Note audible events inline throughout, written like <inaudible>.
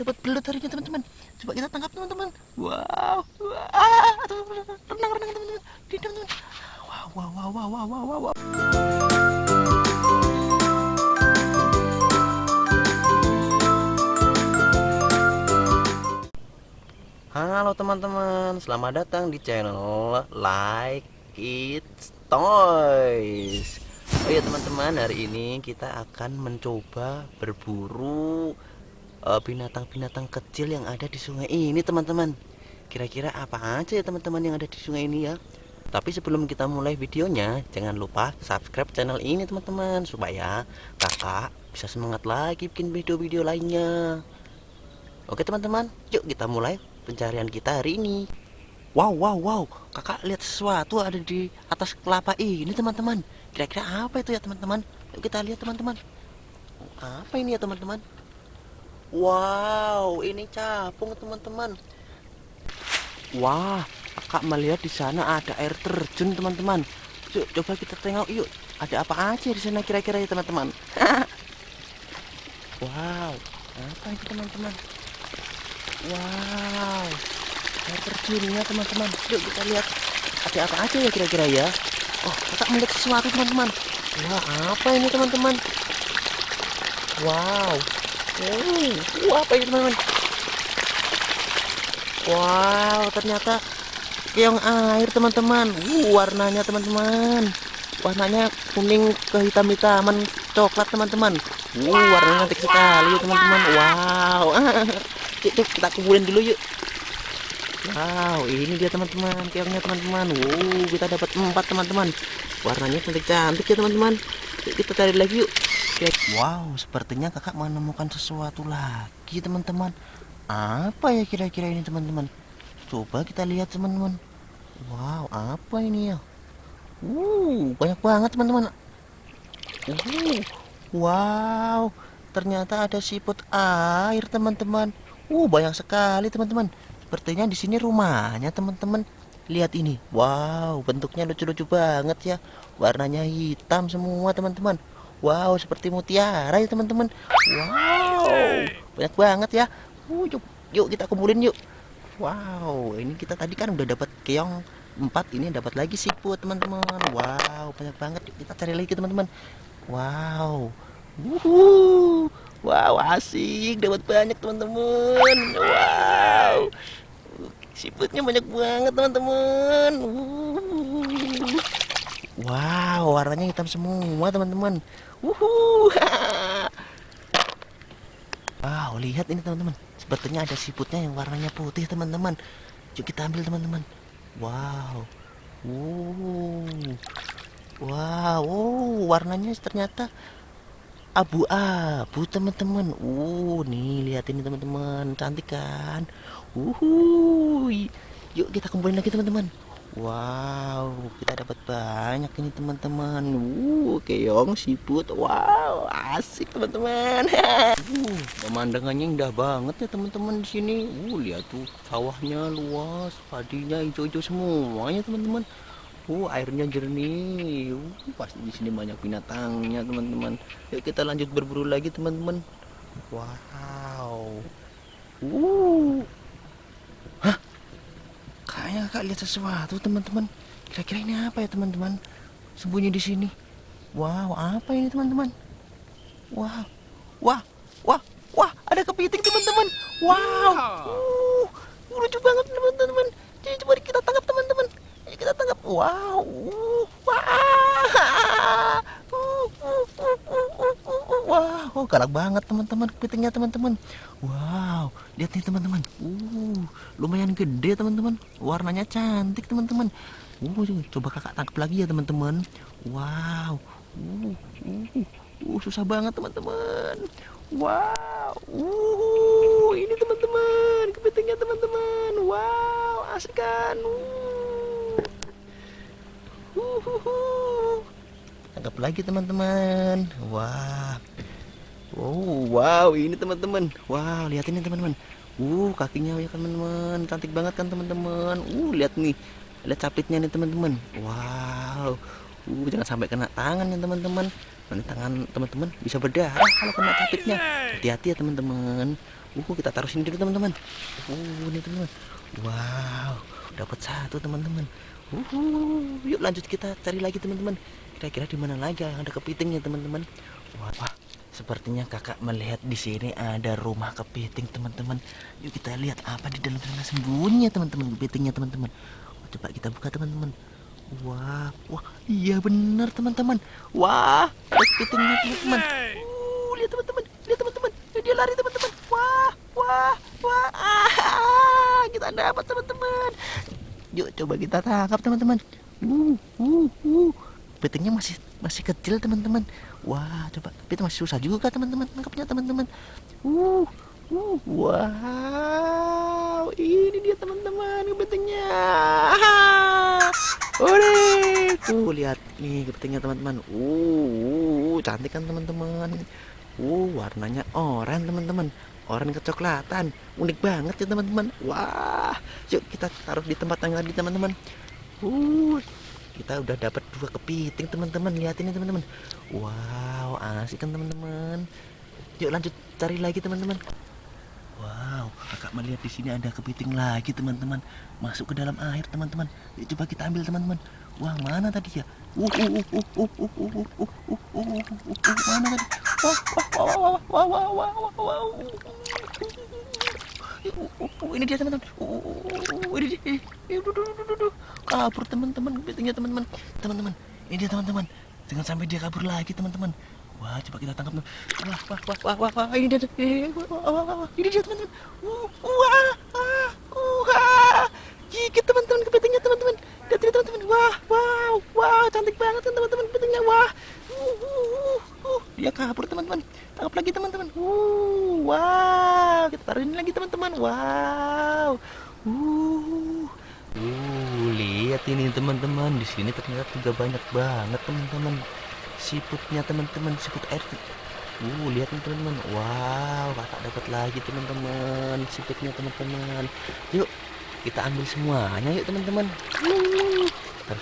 dapat belut hari ini teman-teman. Coba kita tangkap teman-teman. Wow wah renang renang teman-teman. Didang teman wow wow wow wow wow wow wow, wow. Halo teman-teman, selamat datang di channel Like It Toys. Oh ya teman-teman, hari ini kita akan mencoba berburu binatang-binatang uh, kecil yang ada di sungai ini teman-teman. Kira-kira apa aja ya teman-teman yang ada di sungai ini ya? Tapi sebelum kita mulai videonya, jangan lupa subscribe channel ini teman-teman supaya kakak bisa semangat lagi bikin video-video lainnya. Oke teman-teman, yuk kita mulai pencarian kita hari ini Wow wow wow kakak lihat sesuatu ada di atas kelapa ini teman-teman kira-kira apa itu ya teman-teman yuk kita lihat teman-teman apa ini ya teman-teman Wow ini capung teman-teman Wah kakak melihat di sana ada air terjun teman-teman yuk coba kita tengok yuk ada apa aja di sana kira-kira ya teman-teman <laughs> Wow apa itu teman-teman Wow, air terjunnya teman-teman. Yuk kita lihat ada apa aja ya kira-kira ya. Oh, kita melihat sesuatu teman-teman. Wah, apa ini teman-teman? Wow, wah apa ini teman-teman? Wow, ternyata keong air teman-teman. Uh, warnanya teman-teman. Warnanya kuning kehitam-hitaman coklat teman-teman. Uh, warnanya cantik sekali teman-teman. Wow. <laughs> yuk kita kumpulin dulu yuk wow ini dia teman-teman keongnya teman-teman wow kita dapat empat teman-teman warnanya cantik-cantik ya teman-teman kita cari lagi yuk wow sepertinya kakak menemukan sesuatu lagi teman-teman apa ya kira-kira ini teman-teman coba kita lihat teman-teman wow apa ini ya uh banyak banget teman-teman uh wow ternyata ada siput air teman-teman Uh, banyak sekali teman-teman. Sepertinya di sini rumahnya teman-teman. Lihat ini. Wow, bentuknya lucu-lucu banget ya. Warnanya hitam semua teman-teman. Wow, seperti mutiara ya teman-teman. Wow, banyak banget ya. Uh, yuk, yuk kita kumpulin yuk. Wow, ini kita tadi kan udah dapat keong empat ini dapat lagi siput teman-teman. Wow, banyak banget. Yuk kita cari lagi teman-teman. Wow. Wow, asik, dapat banyak teman-teman. Wow, siputnya banyak banget teman-teman. Wow, warnanya hitam semua teman-teman. Wuhu. <laughs> Wow, lihat ini teman-teman. Sepertinya ada siputnya yang warnanya putih teman-teman. Yuk kita ambil teman-teman. Wow. Wow. Wow, warnanya ternyata abu-abu teman-teman uh nih lihat ini teman-teman cantik kan uh yuk kita kumpulin lagi teman-teman wow kita dapat banyak ini teman-teman uh keong siput wow asik teman-teman <laughs> uh pemandangannya indah banget ya teman-teman di sini uh lihat tuh sawahnya luas padinya hijau-hijau semuanya teman-teman Uh, airnya jernih. Uh, pasti di sini banyak binatangnya, teman-teman. Yuk kita lanjut berburu lagi, teman-teman. Wow. Uh. Kayaknya Kak lihat sesuatu, teman-teman. Kira-kira ini apa ya, teman-teman? Sembunyi di sini. Wow, apa ini, teman-teman? Wah. Wah. Wah. Wah, ada kepiting, teman-teman. Wow. Uh, lucu banget, teman-teman. Jadi coba kita tangkap, teman-teman kita tangkap wow wow wow galak banget teman-teman kepitingnya teman-teman. Wow lihat nih teman-teman. Uh lumayan gede teman-teman. Warnanya cantik teman-teman. Uh coba kakak tangkap lagi ya teman-teman. Wow uh, uh, uh susah banget teman-teman. Wow uh ini teman-teman kepitingnya teman-teman. Wow asik kan? Uh. Tangkap lagi teman-teman. Wah oh wow ini teman-teman wow lihat ini teman-teman uh kakinya ya teman-teman cantik banget kan teman-teman uh lihat nih lihat capitnya nih teman-teman wow uh jangan sampai kena tangan ya teman-teman nanti tangan teman-teman bisa berdarah kalau kena capitnya hati-hati ya teman-teman Uh, kita taruh sini dulu teman-teman. Uh, ini teman-teman. Wow, dapat satu teman-teman. Uh, yuk lanjut kita cari lagi teman-teman. Kira-kira di mana lagi yang ada kepitingnya teman-teman? Wah, sepertinya kakak melihat di sini ada rumah kepiting teman-teman. Yuk kita lihat apa di dalam sana sembunyi teman-teman kepitingnya teman-teman. Coba kita buka teman-teman. Wah, wah, iya benar teman-teman. Wah, kepitingnya teman-teman. Uh, lihat teman-teman, lihat teman-teman. Dia lari teman-teman. Wah, wah, wah. Ah, kita dapat teman-teman. Yuk coba kita tangkap teman-teman. Uh, uh, uh. Kepitingnya masih masih kecil teman-teman. Wah, coba. Tapi itu masih susah juga teman-teman tangkapnya teman-teman. Uh, uh, wow. Ini dia teman-teman kepitingnya. Ore, tuh lihat nih kepitingnya teman-teman. Uh, uh, cantik kan teman-teman. Uh, warnanya oranye teman-teman. Oranye kecoklatan. Unik banget ya teman-teman. Wah, yuk kita taruh di tempat yang tadi teman-teman. Uh, kita udah dapat dua kepiting teman-teman. Lihat ini teman-teman. Wow, asik kan teman-teman. Yuk lanjut cari lagi teman-teman. Wow, kakak melihat di sini ada kepiting lagi teman-teman. Masuk ke dalam air teman-teman. Yuk coba kita ambil teman-teman. Wah mana tadi ya? Uh, uh, uh, uh, uh, uh, uh, uh, uh, uh, uh, uh, uh, uh, mana tadi? Wah, wah, wah, wah, wah, wah, wah, wah, wah. Uh, uh, uh, ini dia teman-teman. Uh, ini dia. Eh, eh. Kabur teman-teman kepitingnya teman-teman. Teman-teman, ini dia teman-teman. Jangan sampai dia kabur lagi teman-teman. Wah, coba kita tangkap. Wah, wah, wah, wah, wah, wah. ini dia. Eh, wah, wah, wah, wah. Ini dia teman-teman. Wah, ah, wah. Gigit teman-teman kepitingnya teman-teman. Lihat ini teman-teman. Wah, wow, wow, cantik banget teman-teman kepitingnya. Wah. Uh, uh, uh, uh. Dia kabur teman-teman. Tangkap lagi teman-teman. Uh, wow. Kita taruh ini lagi teman-teman. Wow. Uh. Uh, lihat ini teman-teman. Di sini ternyata juga banyak banget teman-teman. Siputnya teman-teman, siput air. Uh, lihat nih teman-teman. Wow, kakak dapat lagi teman-teman. Siputnya teman-teman. Yuk, kita ambil semuanya yuk teman-teman. Uh,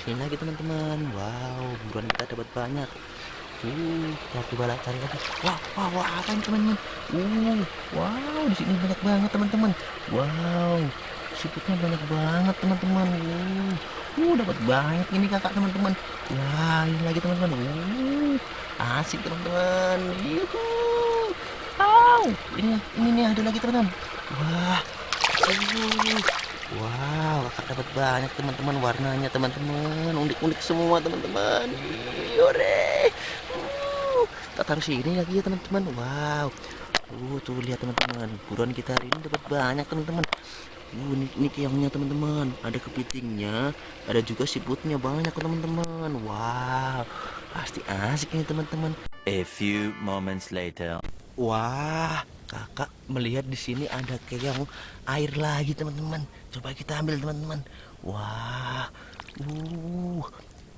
sini lagi teman-teman. Wow, buruan kita dapat banyak. Uh, coba lah cari lagi. Wah, wah, wah, apa ini teman-teman? Uh, wow, di sini banyak banget teman-teman. Wow, siputnya banyak banget teman-teman. Uh, uh, dapat banyak ini kakak teman-teman. Wah, ini lagi teman-teman. Uh, asik teman-teman. Wow, ini ini nih ada lagi teman-teman. Wah, uh, Wow, kakak dapat banyak teman-teman warnanya teman-teman unik-unik semua teman-teman. Yore. Kita taruh sini lagi ya teman-teman. Wow. Uh, tuh lihat teman-teman. Buruan kita hari ini dapat banyak teman-teman. Uh, ini, ini keongnya teman-teman. Ada kepitingnya, ada juga siputnya banyak teman-teman. Wow. Pasti asik nih teman-teman. A few moments later. Wah, kakak melihat di sini ada keong air lagi teman-teman. Coba kita ambil teman-teman. Wah, uh,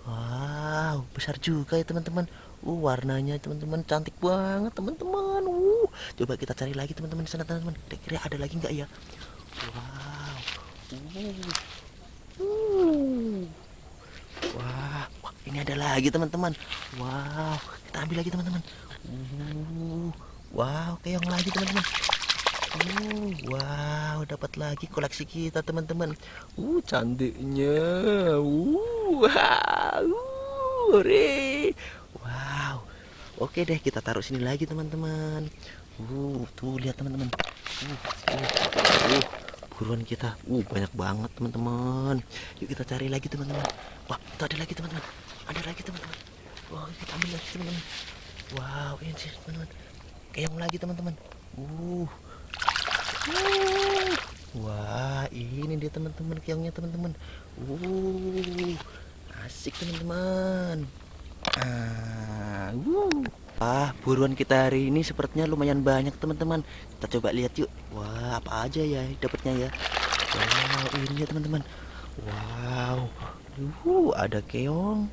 wow, besar juga ya teman-teman. Uh, warnanya teman-teman cantik banget teman-teman. Uh, coba kita cari lagi teman-teman di sana teman-teman. Kira-kira ada lagi nggak ya? Wow, uh, uh. Wah, wah, ini ada lagi teman-teman. Wow, kita ambil lagi teman-teman. Uh, wow, keong lagi teman-teman. Uh, wow, dapat lagi koleksi kita teman-teman. Uh, cantiknya. Uh, wow, <laughs> hore. Wow. Oke deh, kita taruh sini lagi teman-teman. Uh, tuh lihat teman-teman. Uh, uh, uh, buruan kita. Uh, banyak banget teman-teman. Yuk kita cari lagi teman-teman. Wah, itu ada lagi teman-teman. Ada lagi teman-teman. Wah, kita ambil lagi teman-teman. Wow, ini sih teman-teman. Keong lagi teman-teman. Uh. Uh. Wah, ini dia teman-teman keongnya teman-teman. Uh. Asik teman-teman. Ah, uh. Ah, buruan kita hari ini sepertinya lumayan banyak teman-teman. Kita coba lihat yuk. Wah, apa aja ya dapatnya ya. Wow, ini ya teman-teman. Wow. Uh, ada keong.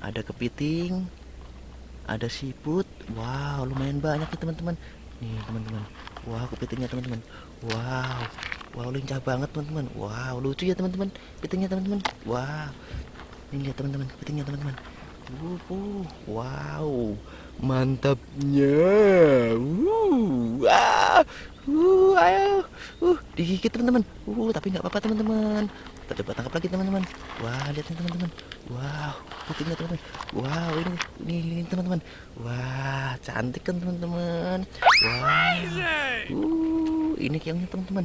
Ada kepiting. Ada siput. Wow, lumayan banyak ya teman-teman. Nih, teman-teman. Wow, kepitingnya teman-teman. Wow. Wow, lincah banget teman-teman. Wow, lucu ya teman-teman. Kepitingnya teman-teman. Wow. Ini lihat teman-teman, kepitingnya teman-teman. Uh, uh, wow, mantapnya. Uh, ah, uh, ayo, uh, digigit teman-teman. Uh, tapi nggak apa-apa teman-teman. Kita coba tangkap lagi teman-teman. Wah, lihat nih teman-teman. Wow, putihnya teman-teman. Wow, ini, ini, ini teman-teman. Wah, cantik kan teman-teman. Wah, uh, ini keongnya teman-teman.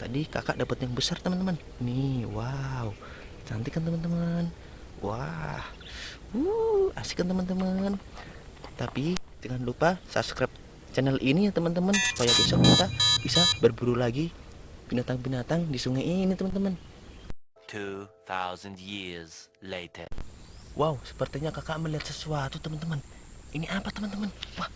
Tadi kakak dapat yang besar teman-teman. Nih, wow, cantik kan teman-teman. Wah, uh, asik kan teman-teman. Tapi jangan lupa subscribe channel ini ya teman-teman supaya besok kita bisa berburu lagi binatang-binatang di sungai ini teman-teman. 2,000 years later. Wow, sepertinya kakak melihat sesuatu teman-teman. Ini apa teman-teman? Wah,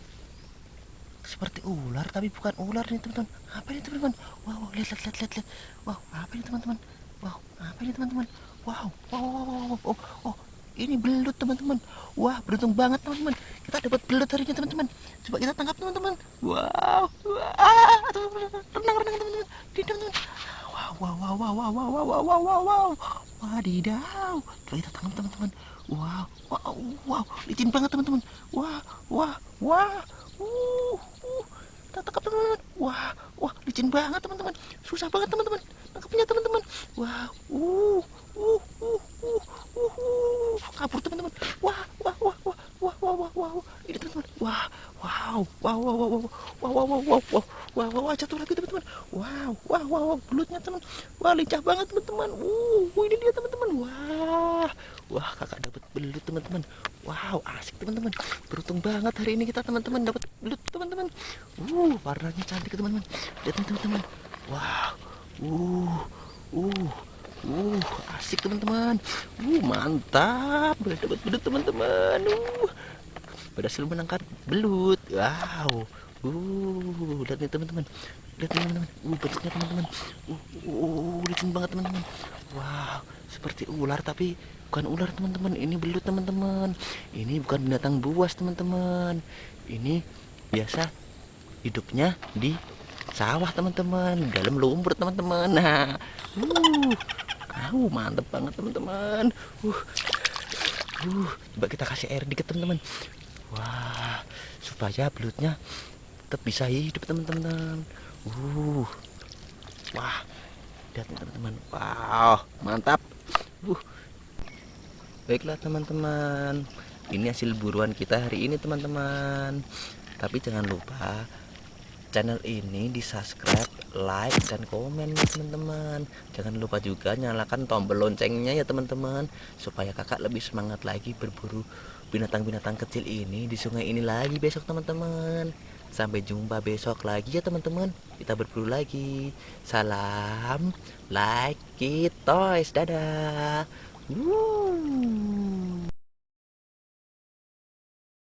seperti ular tapi bukan ular nih teman-teman. Apa ini teman-teman? Wow, lihat, lihat, lihat, lihat. Wow, apa ini teman-teman? Wow, apa ini teman-teman? Wow, wow, wow, wow, wow. Oh, oh, ini belut teman-teman. Wah, beruntung banget teman-teman. Kita dapat belut hari ini teman-teman. Coba kita tangkap teman-teman. Wow, teman-teman, renang, renang teman-teman. Di teman-teman. Wow, wow, wow, wow, wow, wow, wow, wow, wow, wow, wow. Wadidaw. Coba kita tangkap teman-teman. Wow, wow, wow, licin banget teman-teman. Wah, wah, wah. Uh, uh. Kita tangkap teman-teman. Wah, wah, licin banget teman-teman. Susah banget teman-teman. Tangkapnya teman-teman. Wow, uh, uh, uh, uh, uh, uh. Kabur teman-teman. Wah, wah, wah, wah, wah, wah, wah, wah. Ini teman-teman. Wah, wow, wow, wow, wow, wow, wow, wow, wow, wow, wow, wow, wow, wow, jatuh lagi teman-teman. Wow, wow, wow, wow, belutnya teman. Wah, lincah banget teman-teman. Uh, ini dia teman-teman. Wah, wah, kakak dapat belut teman-teman. Wow, asik teman-teman. Beruntung banget hari ini kita teman-teman dapat belut teman-teman. Uh, warnanya cantik teman-teman. Lihat teman-teman. Wow, uh, uh. Uh, asik teman-teman. Uh, mantap. Dapat belut teman-teman. Uh, berhasil menangkap belut. Wow. Uh, lihat nih teman-teman. Lihat teman-teman. Uh, bentuknya teman-teman. Uh, uh, licin banget teman-teman. Wow, seperti ular tapi bukan ular teman-teman. Ini belut teman-teman. Ini bukan binatang buas teman-teman. Ini biasa hidupnya di sawah teman-teman, dalam lumpur teman-teman. Nah, uh, uh, mantep banget teman-teman. Uh, uh, coba kita kasih air dikit teman-teman. Wah, supaya belutnya tetap bisa hidup teman-teman. Uh, wah, lihat teman-teman. Wow, mantap. Uh, baiklah teman-teman. Ini hasil buruan kita hari ini teman-teman. Tapi jangan lupa channel ini di subscribe, like, dan komen teman-teman. Jangan lupa juga nyalakan tombol loncengnya ya teman-teman, supaya kakak lebih semangat lagi berburu binatang-binatang kecil ini di sungai ini lagi besok teman-teman. Sampai jumpa besok lagi ya teman-teman. Kita berburu lagi. Salam, like, it, toys, dadah. Woo.